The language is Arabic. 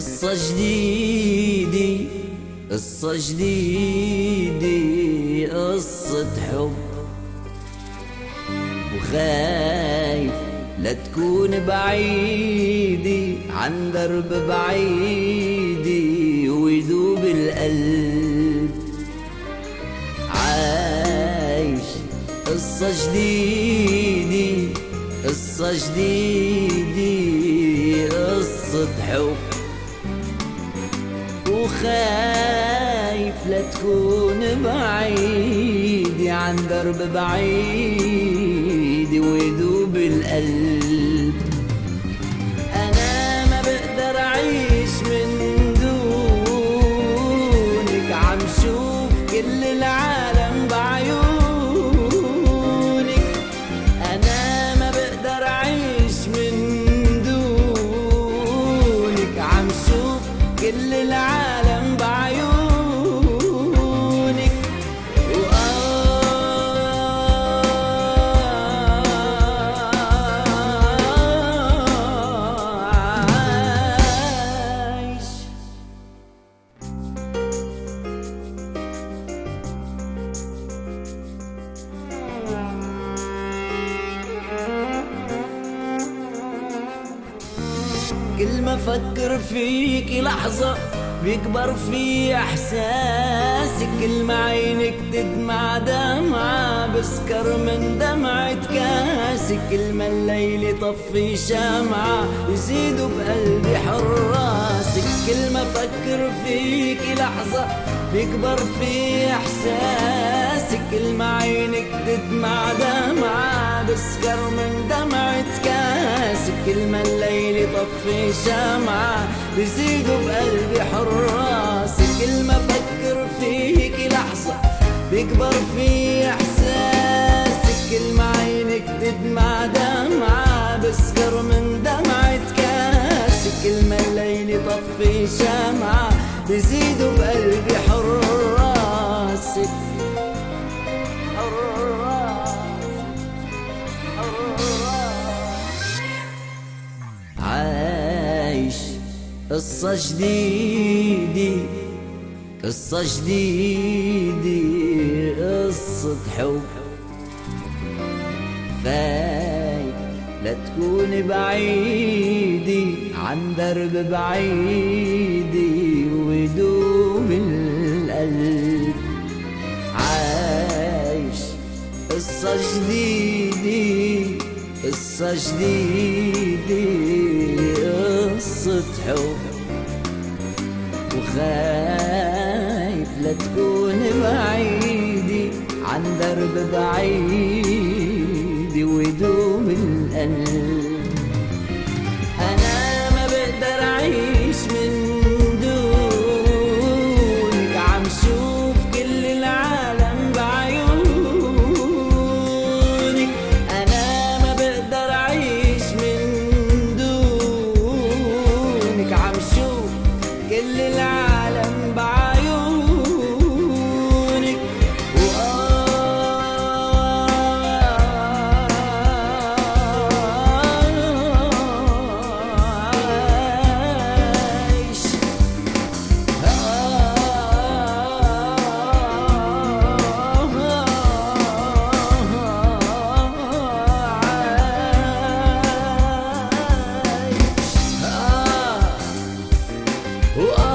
قصة جديدة قصة جديدة قصة حب. وخايف لا تكون بعيدة عن درب بعيدة ويذوب القلب. عايش قصة جديدة قصة جديدة قصة حب. وخايف لا تكون بعيد عن درب بعيد ويذوب القلب. أنا ما بقدر أعيش من دونك عم شوف كل العالم بعيونك. أنا ما بقدر أعيش من دونك عم شوف كل العالم كل ما أفكر فيك لحظة بيكبر في إحساسي. كل ما عينك تدمع دمعة بسكر من دمعة كاسي كل ما الليل يطفي شمعة يزيدوا بقلبي حراسك كل ما أفكر فيك لحظة بيكبر في احساسي كل ما عينك تدمع دمعة بسكر من دمعة كاسي كل ما الليل يطفي شمعة بيزيدوا بقلبي حراسي كل ما أفكر فيك لحظة بيكبر في احساسي كل ما عينك تدمع دمعة بسكر من دمعة كاسي كل ما الليل يطفي شمعة بيزيدوا بقلبي حراسك قصة جديدة قصة جديدة قصة حب. خايف لا تكون بعيدة عن درب بعيدة ويدوب القلب. عايش قصة جديدة قصة جديدة. قصة حب وخايف لا تكون بعيدة. عن درب بعيد ويدوم القلب. Whoa.